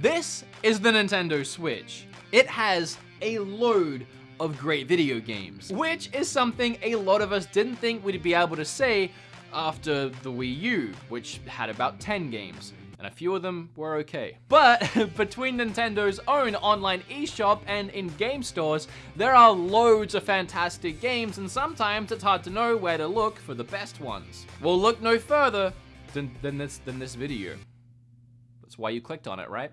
This is the Nintendo Switch. It has a load of great video games, which is something a lot of us didn't think we'd be able to say after the Wii U, which had about 10 games and a few of them were okay. But between Nintendo's own online eShop and in-game stores, there are loads of fantastic games and sometimes it's hard to know where to look for the best ones. Well, look no further than, than, this, than this video. That's why you clicked on it, right?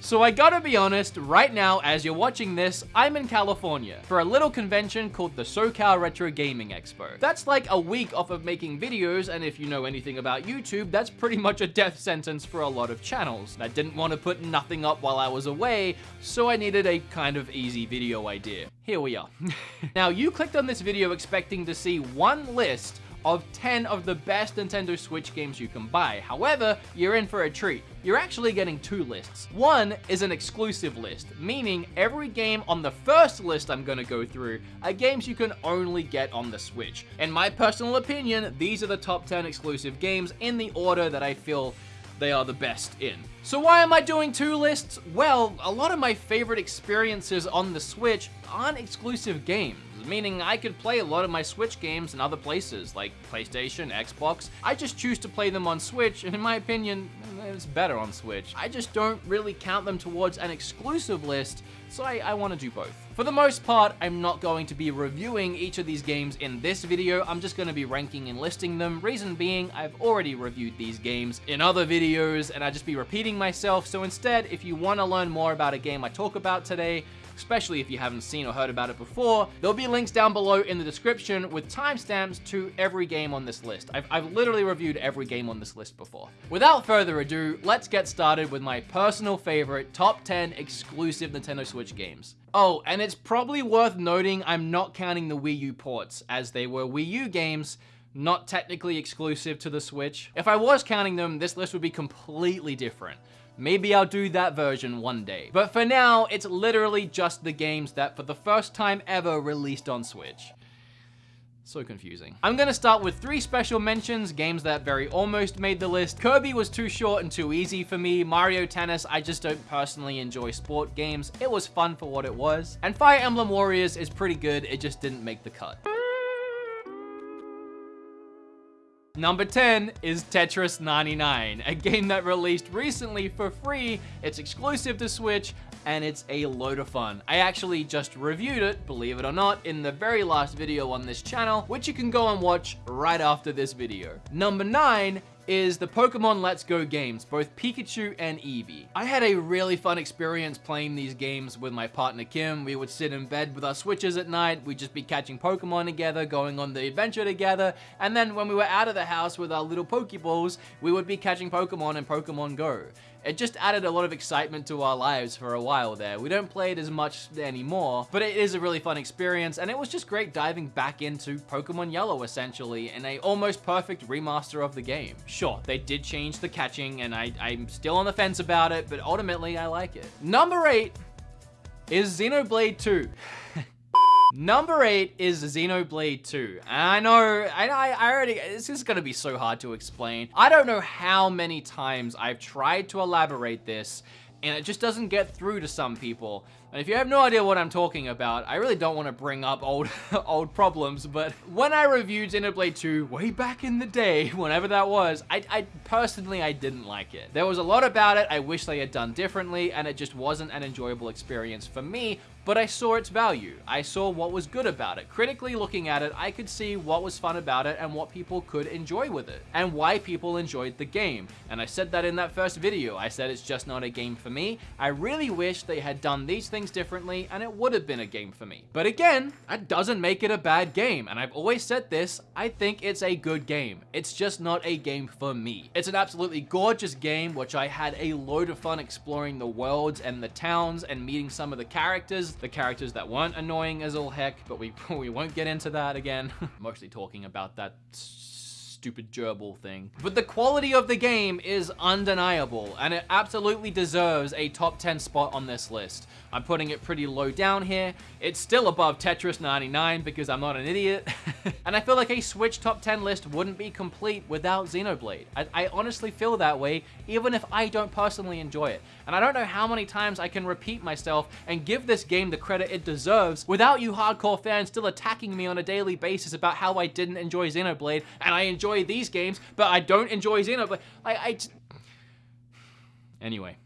So I gotta be honest, right now as you're watching this, I'm in California for a little convention called the SoCal Retro Gaming Expo. That's like a week off of making videos and if you know anything about YouTube, that's pretty much a death sentence for a lot of channels. I didn't want to put nothing up while I was away, so I needed a kind of easy video idea. Here we are. now you clicked on this video expecting to see one list of 10 of the best Nintendo Switch games you can buy. However, you're in for a treat. You're actually getting two lists. One is an exclusive list, meaning every game on the first list I'm gonna go through are games you can only get on the Switch. In my personal opinion, these are the top 10 exclusive games in the order that I feel they are the best in. So why am I doing two lists? Well, a lot of my favorite experiences on the Switch aren't exclusive games meaning I could play a lot of my Switch games in other places, like PlayStation, Xbox. I just choose to play them on Switch, and in my opinion, it's better on Switch. I just don't really count them towards an exclusive list, so I, I want to do both. For the most part, I'm not going to be reviewing each of these games in this video, I'm just going to be ranking and listing them, reason being I've already reviewed these games in other videos and I'd just be repeating myself, so instead, if you want to learn more about a game I talk about today, especially if you haven't seen or heard about it before. There'll be links down below in the description with timestamps to every game on this list. I've, I've literally reviewed every game on this list before. Without further ado, let's get started with my personal favorite top 10 exclusive Nintendo Switch games. Oh, and it's probably worth noting I'm not counting the Wii U ports, as they were Wii U games, not technically exclusive to the Switch. If I was counting them, this list would be completely different. Maybe I'll do that version one day. But for now, it's literally just the games that for the first time ever released on Switch. So confusing. I'm gonna start with three special mentions, games that very almost made the list. Kirby was too short and too easy for me. Mario Tennis, I just don't personally enjoy sport games. It was fun for what it was. And Fire Emblem Warriors is pretty good, it just didn't make the cut. Number 10 is Tetris 99, a game that released recently for free. It's exclusive to Switch, and it's a load of fun. I actually just reviewed it, believe it or not, in the very last video on this channel, which you can go and watch right after this video. Number 9 is the Pokemon Let's Go games, both Pikachu and Eevee. I had a really fun experience playing these games with my partner Kim. We would sit in bed with our Switches at night, we'd just be catching Pokemon together, going on the adventure together, and then when we were out of the house with our little Pokeballs, we would be catching Pokemon in Pokemon Go it just added a lot of excitement to our lives for a while there. We don't play it as much anymore, but it is a really fun experience, and it was just great diving back into Pokemon Yellow, essentially, in a almost perfect remaster of the game. Sure, they did change the catching, and I, I'm still on the fence about it, but ultimately, I like it. Number 8 is Xenoblade 2. Number eight is Xenoblade 2. I know, I, I already, this is gonna be so hard to explain. I don't know how many times I've tried to elaborate this and it just doesn't get through to some people. And if you have no idea what I'm talking about, I really don't want to bring up old old problems, but when I reviewed Xenoblade 2 way back in the day, whenever that was, I, I personally, I didn't like it. There was a lot about it I wish they had done differently, and it just wasn't an enjoyable experience for me, but I saw its value. I saw what was good about it. Critically looking at it, I could see what was fun about it and what people could enjoy with it, and why people enjoyed the game. And I said that in that first video. I said it's just not a game for me. I really wish they had done these things differently, and it would have been a game for me. But again, that doesn't make it a bad game, and I've always said this, I think it's a good game. It's just not a game for me. It's an absolutely gorgeous game, which I had a load of fun exploring the worlds and the towns and meeting some of the characters the characters that weren't annoying as all heck, but we, we won't get into that again. Mostly talking about that stupid gerbil thing. But the quality of the game is undeniable, and it absolutely deserves a top 10 spot on this list. I'm putting it pretty low down here. It's still above Tetris 99 because I'm not an idiot. and I feel like a Switch top 10 list wouldn't be complete without Xenoblade. I, I honestly feel that way, even if I don't personally enjoy it. And I don't know how many times I can repeat myself and give this game the credit it deserves without you hardcore fans still attacking me on a daily basis about how I didn't enjoy Xenoblade and I enjoy these games, but I don't enjoy Xenoblade. Like, I... Anyway.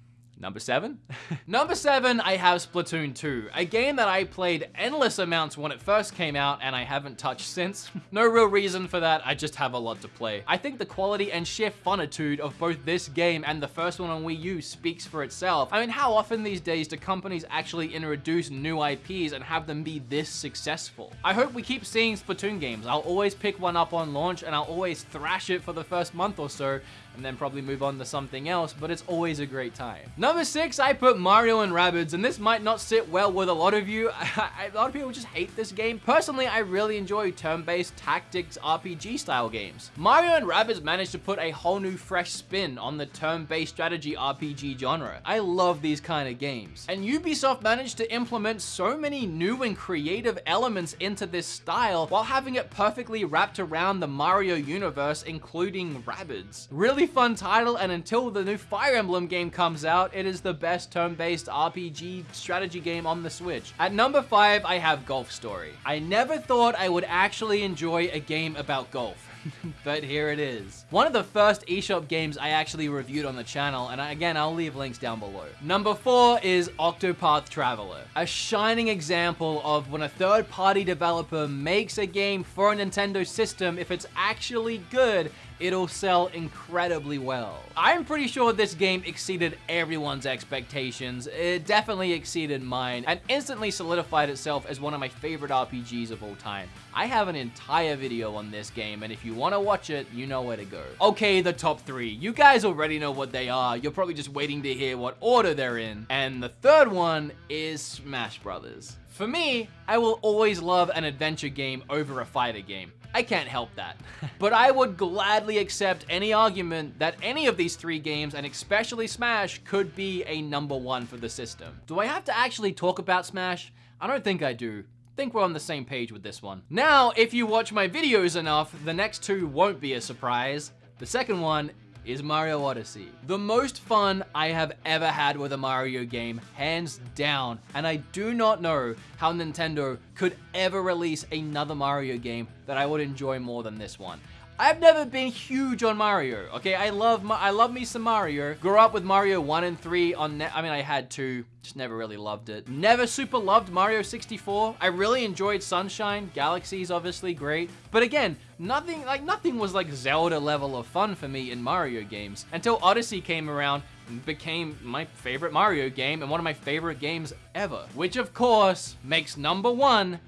Number seven? Number seven, I have Splatoon 2, a game that I played endless amounts when it first came out and I haven't touched since. no real reason for that, I just have a lot to play. I think the quality and sheer funitude of both this game and the first one on Wii U speaks for itself. I mean, how often these days do companies actually introduce new IPs and have them be this successful? I hope we keep seeing Splatoon games. I'll always pick one up on launch and I'll always thrash it for the first month or so and then probably move on to something else, but it's always a great time. Number six, I put Mario and Rabbids, and this might not sit well with a lot of you. a lot of people just hate this game. Personally, I really enjoy turn-based tactics RPG style games. Mario and Rabbids managed to put a whole new fresh spin on the turn-based strategy RPG genre. I love these kind of games. And Ubisoft managed to implement so many new and creative elements into this style while having it perfectly wrapped around the Mario universe, including Rabbids. Really really fun title, and until the new Fire Emblem game comes out, it is the best turn-based RPG strategy game on the Switch. At number 5, I have Golf Story. I never thought I would actually enjoy a game about golf. but here it is. One of the first eShop games I actually reviewed on the channel, and again, I'll leave links down below. Number four is Octopath Traveler, a shining example of when a third-party developer makes a game for a Nintendo system, if it's actually good, it'll sell incredibly well. I'm pretty sure this game exceeded everyone's expectations. It definitely exceeded mine and instantly solidified itself as one of my favorite RPGs of all time. I have an entire video on this game and if you want to watch it, you know where to go. Okay, the top three. You guys already know what they are. You're probably just waiting to hear what order they're in. And the third one is Smash Brothers. For me, I will always love an adventure game over a fighter game. I can't help that. but I would gladly accept any argument that any of these three games, and especially Smash, could be a number one for the system. Do I have to actually talk about Smash? I don't think I do think we're on the same page with this one. Now, if you watch my videos enough, the next two won't be a surprise. The second one is Mario Odyssey. The most fun I have ever had with a Mario game, hands down, and I do not know how Nintendo could ever release another Mario game that I would enjoy more than this one. I've never been huge on Mario, okay? I love I love me some Mario. Grew up with Mario 1 and 3 on NES. I mean, I had two, just never really loved it. Never super loved Mario 64. I really enjoyed Sunshine. Galaxy is obviously great. But again, nothing, like nothing was like Zelda level of fun for me in Mario games until Odyssey came around and became my favorite Mario game and one of my favorite games ever. Which of course makes number one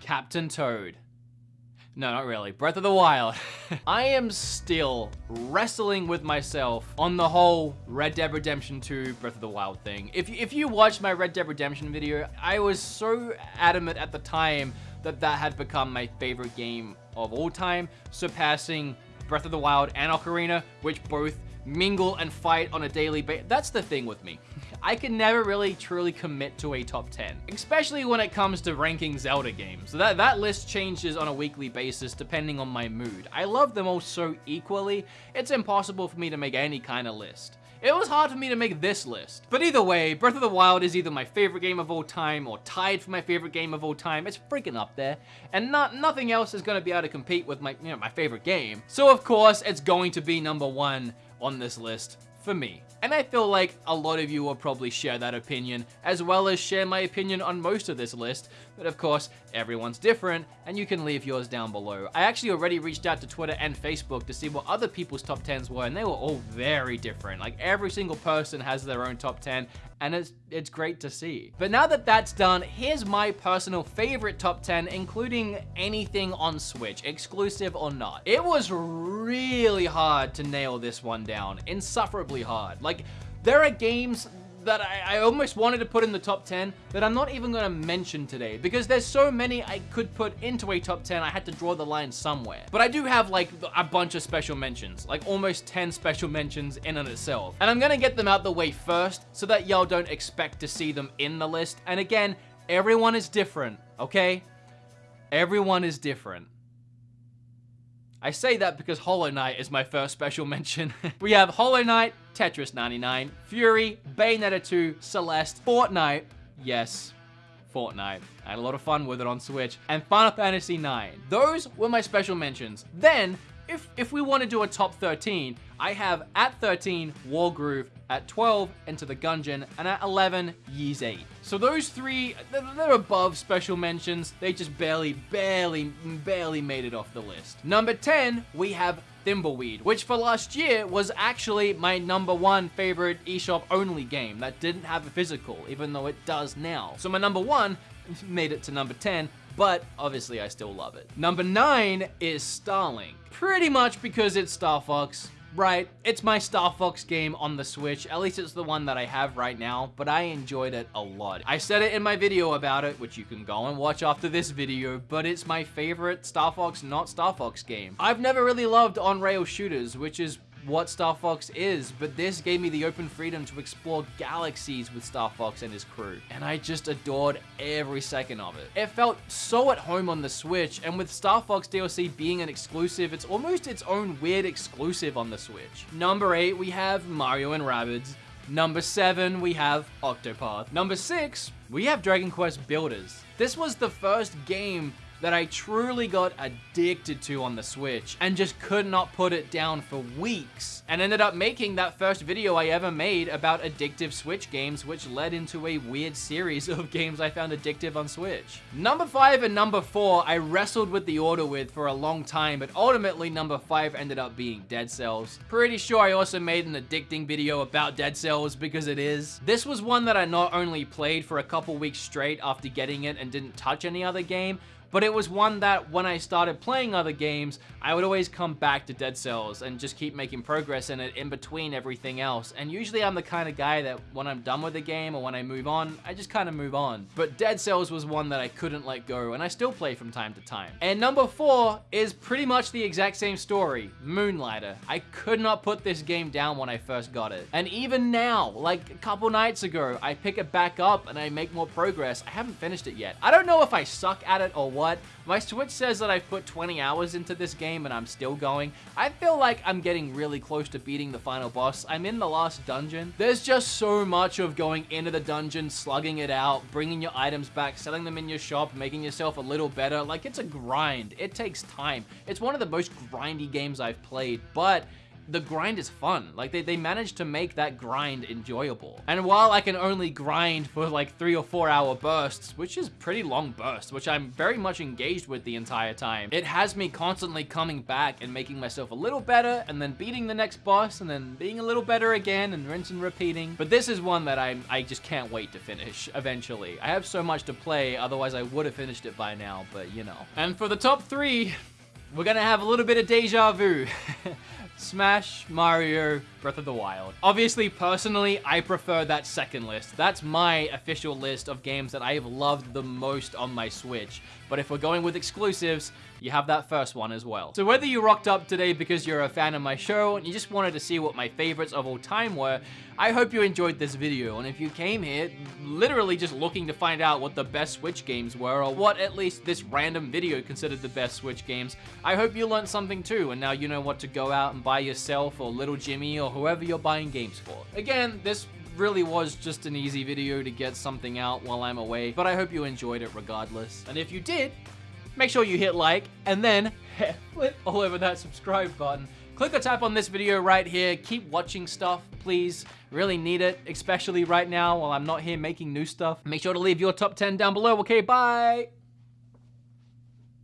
Captain Toad. No, not really. Breath of the Wild. I am still wrestling with myself on the whole Red Dead Redemption 2 Breath of the Wild thing. If, if you watched my Red Dead Redemption video, I was so adamant at the time that that had become my favorite game of all time, surpassing Breath of the Wild and Ocarina, which both mingle and fight on a daily basis. That's the thing with me. I can never really truly commit to a top 10, especially when it comes to ranking Zelda games. That, that list changes on a weekly basis depending on my mood. I love them all so equally, it's impossible for me to make any kind of list. It was hard for me to make this list. But either way, Breath of the Wild is either my favorite game of all time or tied for my favorite game of all time. It's freaking up there. And not nothing else is going to be able to compete with my, you know, my favorite game. So of course, it's going to be number one on this list for me. And I feel like a lot of you will probably share that opinion, as well as share my opinion on most of this list, but of course, everyone's different, and you can leave yours down below. I actually already reached out to Twitter and Facebook to see what other people's top 10s were, and they were all very different. Like, every single person has their own top 10, and it's, it's great to see. But now that that's done, here's my personal favorite top 10, including anything on Switch, exclusive or not. It was really hard to nail this one down, insufferably hard. Like, there are games that I, I, almost wanted to put in the top 10 that I'm not even going to mention today because there's so many I could put into a top 10 I had to draw the line somewhere. But I do have like a bunch of special mentions, like almost 10 special mentions in and itself. And I'm going to get them out the way first so that y'all don't expect to see them in the list. And again, everyone is different, okay? Everyone is different. I say that because Hollow Knight is my first special mention. we have Hollow Knight, Tetris 99, Furi, Bayonetta 2, Celeste, Fortnite, yes, Fortnite. I had a lot of fun with it on Switch, and Final Fantasy 9. Those were my special mentions. Then, if, if we want to do a top 13, I have at 13, Wargroove, at 12, Enter the Gungeon, and at 11, Ys 8. So those three, they're above special mentions. They just barely, barely, barely made it off the list. Number 10, we have Thimbleweed, which for last year was actually my number one favorite eShop only game that didn't have a physical, even though it does now. So my number one made it to number 10, but obviously I still love it. Number 9 is Starlink. Pretty much because it's Star Fox. Right, it's my Star Fox game on the Switch, at least it's the one that I have right now, but I enjoyed it a lot. I said it in my video about it, which you can go and watch after this video, but it's my favorite Star Fox not Star Fox game. I've never really loved on-rail shooters, which is what Star Fox is, but this gave me the open freedom to explore galaxies with Star Fox and his crew, and I just adored every second of it. It felt so at home on the Switch, and with Star Fox DLC being an exclusive, it's almost its own weird exclusive on the Switch. Number 8, we have Mario and Rabbids. Number 7, we have Octopath. Number 6, we have Dragon Quest Builders. This was the first game that I truly got addicted to on the Switch and just could not put it down for weeks and ended up making that first video I ever made about addictive Switch games which led into a weird series of games I found addictive on Switch. Number 5 and number 4 I wrestled with the order with for a long time but ultimately number 5 ended up being Dead Cells. Pretty sure I also made an addicting video about Dead Cells because it is. This was one that I not only played for a couple weeks straight after getting it and didn't touch any other game, but it was one that when I started playing other games, I would always come back to Dead Cells and just keep making progress in it in between everything else. And usually I'm the kind of guy that when I'm done with the game or when I move on, I just kind of move on. But Dead Cells was one that I couldn't let go and I still play from time to time. And number four is pretty much the exact same story, Moonlighter. I could not put this game down when I first got it. And even now, like a couple nights ago, I pick it back up and I make more progress. I haven't finished it yet. I don't know if I suck at it or what, what? My Switch says that I've put 20 hours into this game and I'm still going. I feel like I'm getting really close to beating the final boss. I'm in the last dungeon. There's just so much of going into the dungeon, slugging it out, bringing your items back, selling them in your shop, making yourself a little better. Like, it's a grind. It takes time. It's one of the most grindy games I've played, but the grind is fun. Like, they, they managed to make that grind enjoyable. And while I can only grind for like three or four hour bursts, which is pretty long bursts, which I'm very much engaged with the entire time, it has me constantly coming back and making myself a little better, and then beating the next boss, and then being a little better again, and rinse and repeating. But this is one that I I just can't wait to finish eventually. I have so much to play, otherwise I would have finished it by now, but you know. And for the top three, we're gonna have a little bit of deja vu. Smash, Mario, Breath of the Wild. Obviously, personally, I prefer that second list. That's my official list of games that I have loved the most on my Switch. But if we're going with exclusives, you have that first one as well. So whether you rocked up today because you're a fan of my show and you just wanted to see what my favorites of all time were, I hope you enjoyed this video. And if you came here literally just looking to find out what the best Switch games were or what at least this random video considered the best Switch games, I hope you learned something too and now you know what to go out and buy yourself or little Jimmy or whoever you're buying games for. Again, this really was just an easy video to get something out while I'm away, but I hope you enjoyed it regardless. And if you did, make sure you hit like and then flip all over that subscribe button. Click or tap on this video right here. Keep watching stuff, please. Really need it, especially right now while I'm not here making new stuff. Make sure to leave your top 10 down below. Okay, bye!